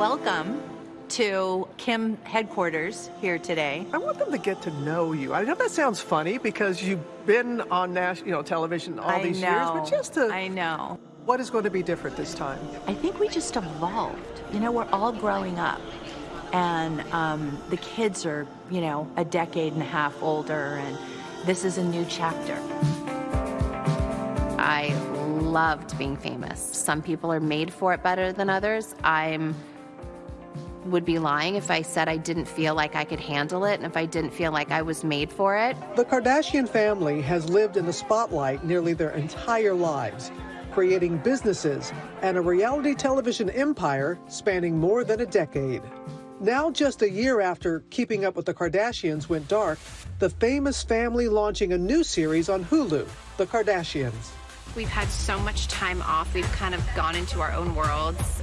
welcome to Kim headquarters here today. I want them to get to know you. I know that sounds funny because you've been on national, you know, television all I these know, years, but just to I know. what is going to be different this time? I think we just evolved. You know, we're all growing up. And um, the kids are, you know, a decade and a half older, and this is a new chapter. I loved being famous. Some people are made for it better than others. I'm would be lying if I said I didn't feel like I could handle it and if I didn't feel like I was made for it. The Kardashian family has lived in the spotlight nearly their entire lives, creating businesses and a reality television empire spanning more than a decade. Now, just a year after Keeping Up with the Kardashians went dark, the famous family launching a new series on Hulu, The Kardashians. We've had so much time off. We've kind of gone into our own worlds.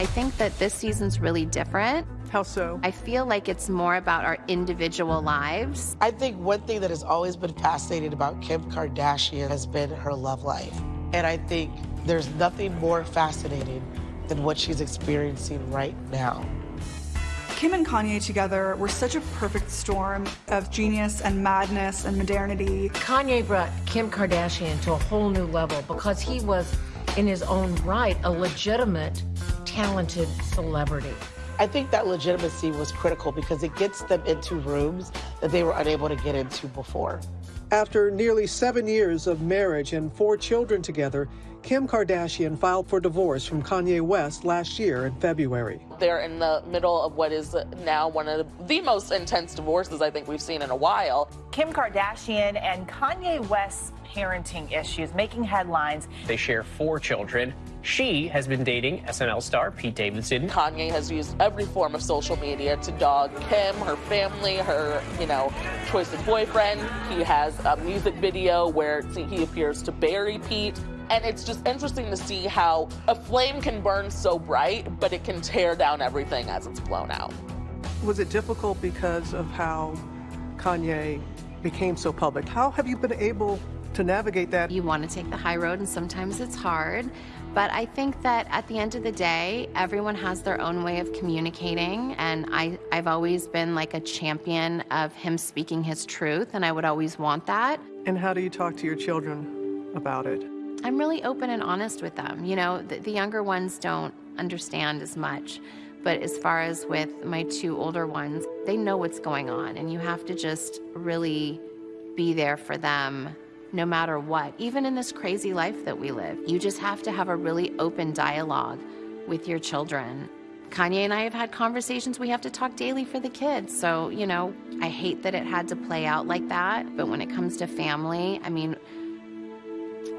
I think that this season's really different. How so? I feel like it's more about our individual lives. I think one thing that has always been fascinating about Kim Kardashian has been her love life. And I think there's nothing more fascinating than what she's experiencing right now. Kim and Kanye together were such a perfect storm of genius and madness and modernity. Kanye brought Kim Kardashian to a whole new level because he was, in his own right, a legitimate, talented celebrity. I think that legitimacy was critical because it gets them into rooms that they were unable to get into before. After nearly seven years of marriage and four children together, Kim Kardashian filed for divorce from Kanye West last year in February. They're in the middle of what is now one of the most intense divorces I think we've seen in a while. Kim Kardashian and Kanye West's parenting issues making headlines. They share four children. She has been dating SNL star Pete Davidson. Kanye has used every form of social media to dog Kim, her family, her, you know, choice of boyfriend. He has a music video where he appears to bury Pete. And it's just interesting to see how a flame can burn so bright, but it can tear down everything as it's blown out. Was it difficult because of how Kanye became so public? How have you been able to navigate that? You want to take the high road, and sometimes it's hard. But I think that at the end of the day, everyone has their own way of communicating. And I, I've always been like a champion of him speaking his truth, and I would always want that. And how do you talk to your children about it? I'm really open and honest with them. You know, the, the younger ones don't understand as much. But as far as with my two older ones, they know what's going on, and you have to just really be there for them no matter what, even in this crazy life that we live. You just have to have a really open dialogue with your children. Kanye and I have had conversations. We have to talk daily for the kids. So, you know, I hate that it had to play out like that. But when it comes to family, I mean,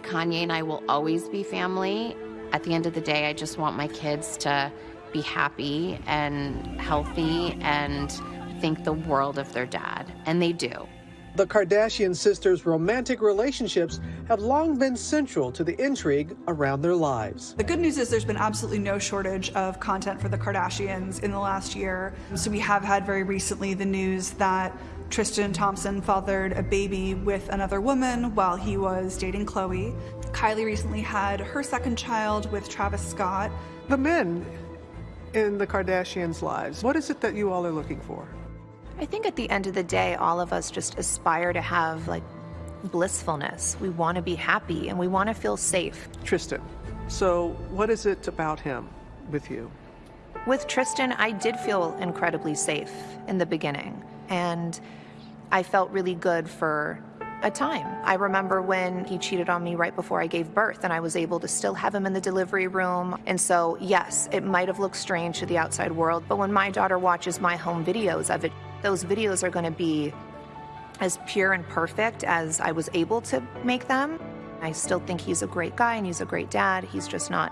Kanye and I will always be family. At the end of the day, I just want my kids to be happy and healthy and think the world of their dad. And they do. The Kardashian sisters' romantic relationships have long been central to the intrigue around their lives. The good news is there's been absolutely no shortage of content for the Kardashians in the last year. So we have had very recently the news that Tristan Thompson fathered a baby with another woman while he was dating Khloe. Kylie recently had her second child with Travis Scott. The men in the Kardashians' lives, what is it that you all are looking for? I think at the end of the day, all of us just aspire to have like blissfulness. We want to be happy and we want to feel safe. Tristan, so what is it about him with you? With Tristan, I did feel incredibly safe in the beginning. And I felt really good for a time. I remember when he cheated on me right before I gave birth, and I was able to still have him in the delivery room. And so, yes, it might have looked strange to the outside world, but when my daughter watches my home videos of it, those videos are going to be as pure and perfect as I was able to make them. I still think he's a great guy and he's a great dad. He's just not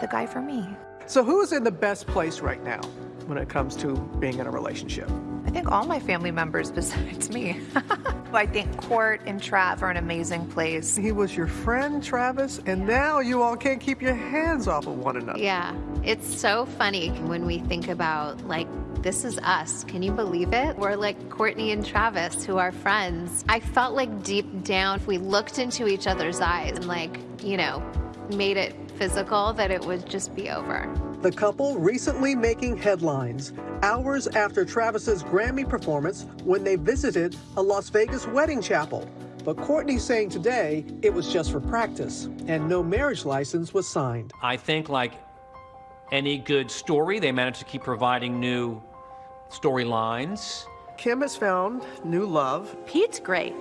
the guy for me. So, who's in the best place right now when it comes to being in a relationship? I think all my family members besides me. I think Court and Trav are an amazing place. He was your friend, Travis, and now you all can't keep your hands off of one another. Yeah, it's so funny when we think about like this is us. Can you believe it? We're like Kourtney and Travis, who are friends. I felt like deep down, we looked into each other's eyes and like, you know, made it physical that it would just be over. The couple recently making headlines hours after Travis's Grammy performance when they visited a Las Vegas wedding chapel. But Kourtney's saying today it was just for practice and no marriage license was signed. I think, like any good story, they managed to keep providing new storylines. Kim has found new love. Pete's great.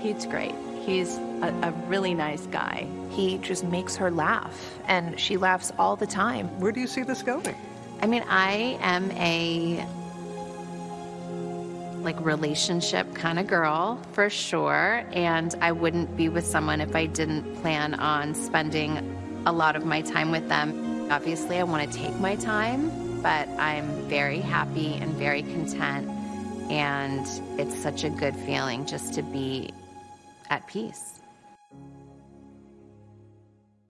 Pete's great. He's a, a, really nice guy. He just makes her laugh, and she laughs all the time. Where do you see this going? I mean, I am a like relationship kind of girl for sure, and I wouldn't be with someone if I didn't plan on spending a lot of my time with them. Obviously, I want to take my time, but I'm very happy and very content, and it's such a good feeling just to be at peace.